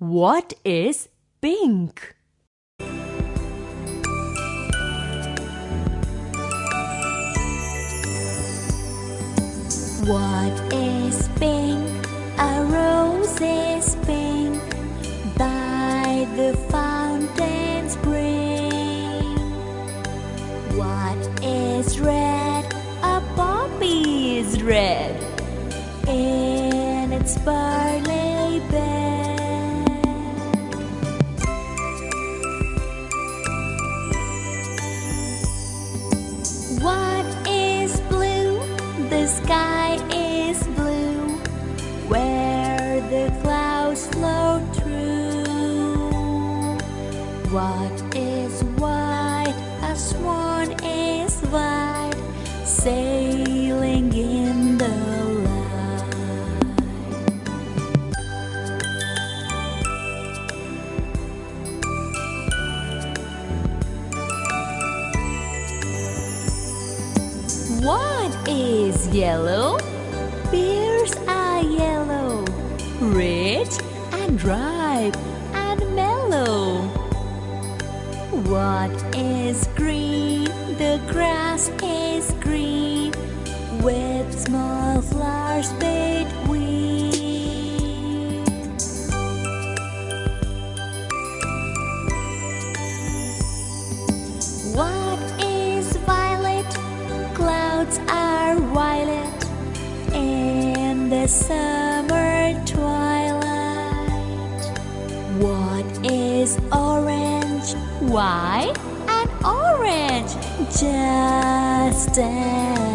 What is pink? What is pink? A rose is pink by the fountain spring. What is red? A poppy is red in its barley sky is blue where the clouds flow through. What What is yellow? Pears are yellow, Rich and ripe and mellow. What is green? The grass is green with small flowers between. What summer twilight. What is orange? Why? An orange just as